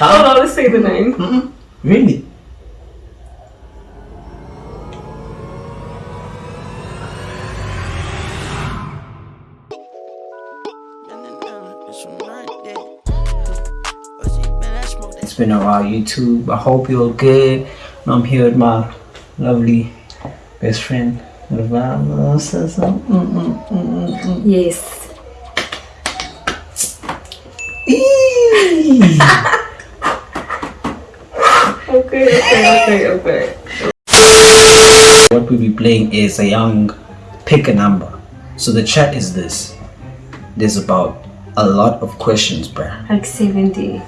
Oh, let's say the name. Mm-mm. Really? It's been a while, YouTube. I hope you're good. I'm here with my lovely best friend. Mm, mm, mm, Yes. Okay, okay, okay, okay. what we'll be playing is a young pick a number. So the chat is this. There's about a lot of questions, bruh. Like 70.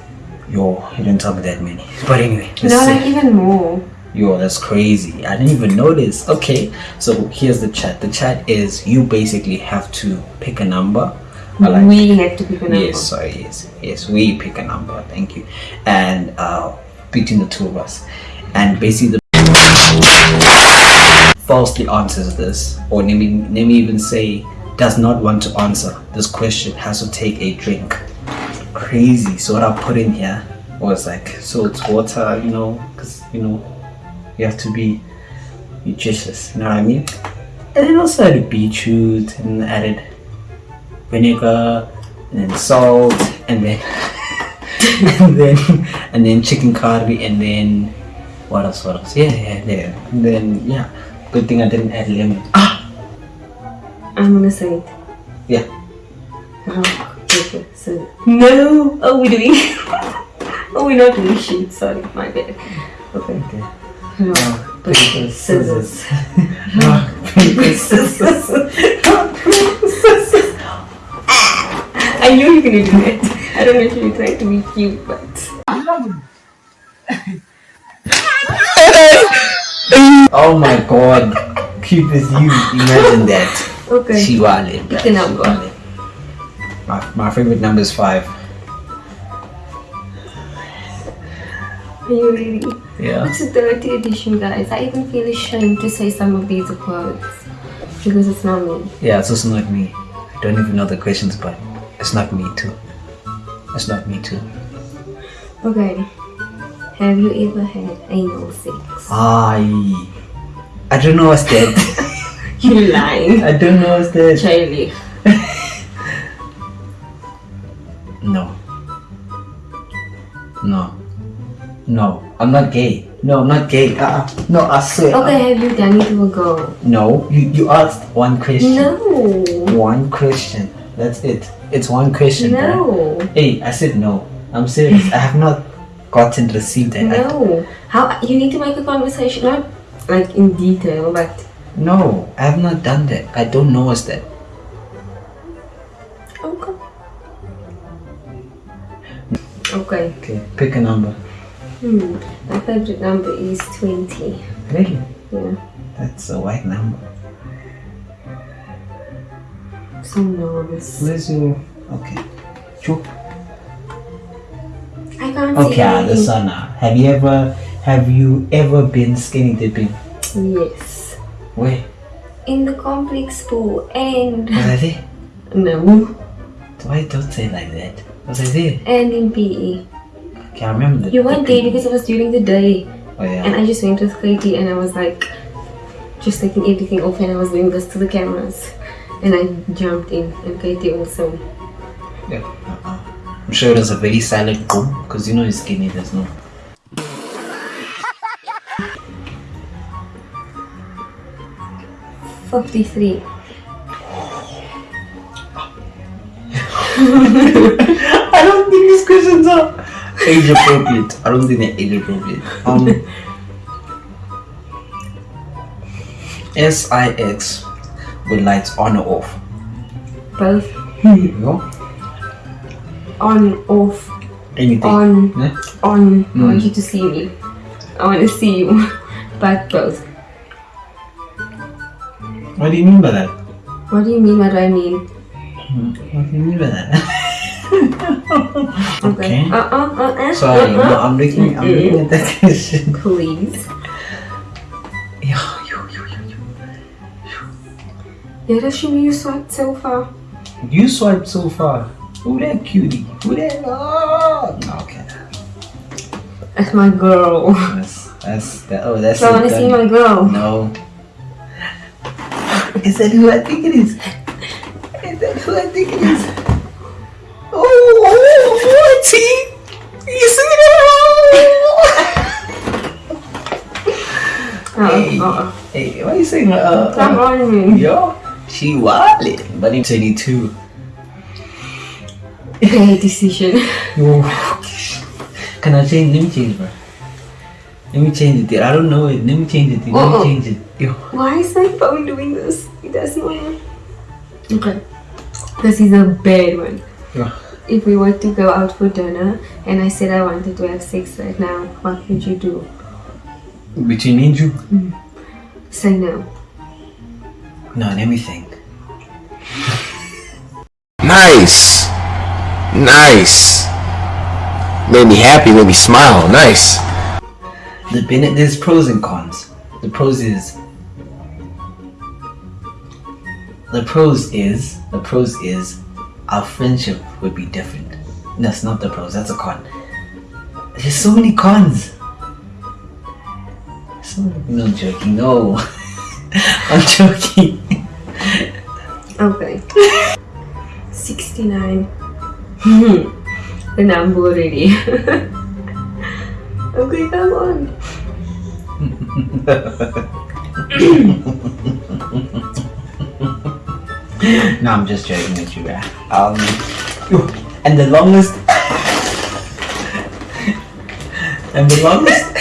Yo, you didn't tell me that many. But anyway, No, like even more. Yo, that's crazy. I didn't even notice. Okay, so here's the chat. The chat is you basically have to pick a number. Like- we have to pick a number. Yes, sorry, yes, yes. We pick a number. Thank you. And uh, between the two of us, and basically the falsely answers this, or let me let me even say does not want to answer this question has to take a drink. Crazy. So what I put in here was like so it's water, you know, because you know you have to be nutritious. You know what I mean? And then also added beetroot and added vinegar and salt and then and then and then chicken curry and then what else what else yeah yeah yeah and then yeah good thing I didn't add lemon ah I'm gonna say it. yeah Rock, paper, scissors. No! Oh, we're doing. oh, we're not doing shoot. Sorry, my bad. Okay. okay Rock, paper, scissors. rock paper scissors rock paper scissors I knew you were gonna do that. Don't know if you to be cute, but. oh my god cute as you imagine that Okay. she wale Pick a number. my, my favorite number is five Are you ready? yeah It's a 30 edition, guys. I even feel ashamed to say some of these words because it's not me. Yeah, it's also not me. I don't even know the questions, but it's not me too. It's not me too. Okay. Have you ever had anal sex? I I don't know what's that. You lying. I don't know what's that. Charlie. No. No. No. I'm not gay. No, I'm not gay. Uh, no, I swear. Okay, have you done it to a girl? No, you, you asked one question. No. One question. That's it. It's one question. No. Hey, I said no. I'm serious. I have not gotten received that. No. How you need to make a conversation, not like in detail, but no, I have not done that. I don't know what's that. okay. Okay. Okay, pick a number. Hmm. My favorite number is twenty. Really? Yeah. That's a white number. So nervous. Where's your okay? Chook. I can't Okay, see. ah, the sun now. Have you ever have you ever been skinny dipping? Yes. Where? In the complex pool and Was I there? no. Why don't say like that? Was I there? And in PE. Okay, I remember the You weren't the there because it was during the day. Oh yeah. And I just went with Katie and I was like just taking everything off and I was doing this to the cameras. And I jumped in and Katie also. yeah. Uh-uh. I'm sure it was a very silent boom because you know you're skinny. There's no. Fifty-three. I don't think these questions are age appropriate. I don't think they're age appropriate. Um, SIX with lights on or off. Both. Here. On, off, Anything. on, Yeah? on. I want Mm. you to see me. I want to see you. But both. What do you mean by that? What do you mean? What do I mean? Hmm, What do you mean by that? okay. Uh uh uh uh. Sorry, no. I'm looking. I'm looking at that question. Please. Yeah, that's you you swiped so far. You swiped so far. Who that cutie? Who that? Oh, okay. That's my girl. That's that's that. Oh, that's. So I want to see my girl. No. Is that who I think it is? Is that who I think it is? Oh, oh, T. You see that? Oh, Hey. uh-uh. Hey, why are you saying uh? Come uh, me. Yo, she wildin', but in 22. Bad decision. Yo. Can I change? Let me change, bro. Let me change it. I don't know it. Let me change it. Let me change it. Yo. Why is my phone doing this? It does not. work. Okay. This is a bad one. Yo. If we were to go out for dinner and I said I wanted to have sex right now, what would you do? Between me and you? Mm. Say no. No, let me think. Nice. Nice. Made me happy, made me smile. Nice. The ben- there's pros and cons. The pros is the pros is the pros is our friendship would be different. That's not the pros. That's a con. There's so many cons. So no joking. No, I'm joking. Okay. 69. the number already. okay, come on. No, I'm just joking with you. Um, and the longest, and the longest,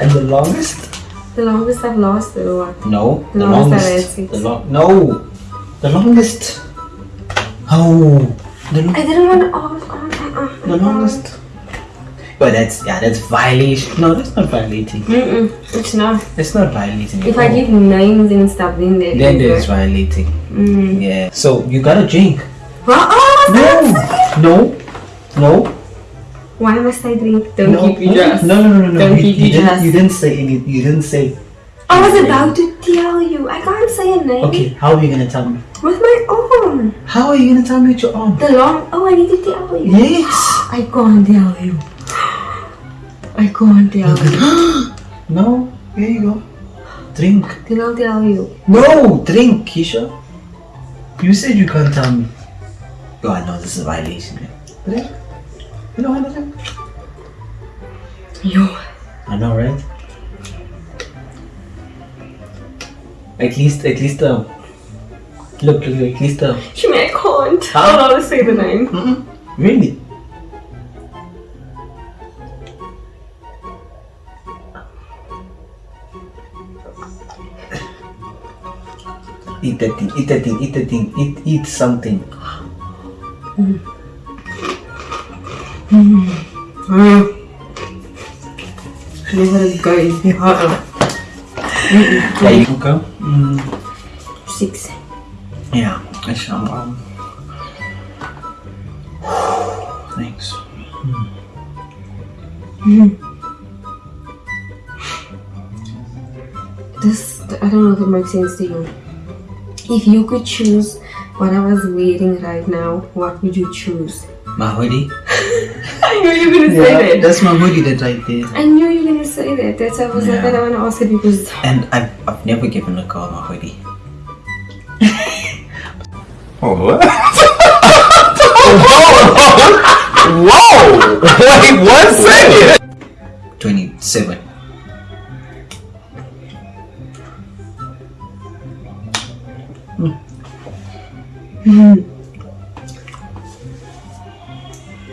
and the longest. The longest I've lost, or what? No, The the longest longest. The long. No, the longest. Oh, the, lo- I didn't want to. Oh, oh, oh, oh, the longest. But that's yeah, that's violation. No, that's not violating. Mm-mm, it's not. It's not violating. If at I give names and stuff, then there then is, there's violating. Mm. Yeah. So you gotta drink. Well, oh, No, no, no. Why must I drink? Don't no, keep your dress. No, no, no, no, no. Don't you, keep you your didn't, you didn't say anything. You didn't say. I was about to tell you. I can't say a name. Okay, how are you gonna tell me? With my arm. How are you gonna tell me with your arm? The long. Oh, I need to tell you. Yes. I can't tell you. I can't tell you. No. Here you go. Drink. Then I'll tell you. No, drink, Keisha. You said you can't tell me. Oh, I know this is a violation. man. Drink. You know what I drink? Yo. I know, right? At least, at least, um. Look, look, at least, um. Shimmy, I can't. Huh? I'll say the name. Mm-mm. Really? Eat that thing, eat that thing, eat that thing, eat, eat something. Mm. Going. Uh-uh. There you go. Mm. Six. Yeah, I shall. Um, thanks. This, I don't know if it makes sense to you. If you could choose what I was wearing right now, what would you choose? My hoodie. I knew you were gonna say that. that's my hoodie that right there. I knew you were gonna say that. That's why I was like, I don't want to ask it because And I've, I've never given a girl my hoodie. Oh, what? Whoa! Whoa! Wait one second. 27. Hmm. Hmm.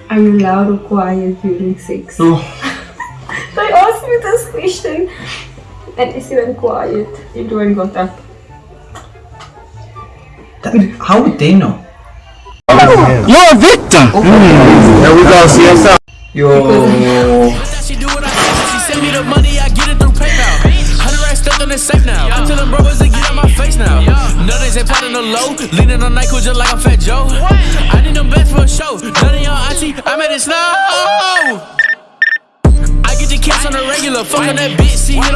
Are you loud or quiet during sex? Oh. They asked me this question and I said I'm quiet. You don't got up. That, how would they know? You're a victim. Mm. There we go. See. Yo. The low. Leaning on Nyquil just like I'm Fat Joe. I need them best for a show. None of your auntie, I made it snow. I get the kids on the regular. Fuck on that bitch, see it on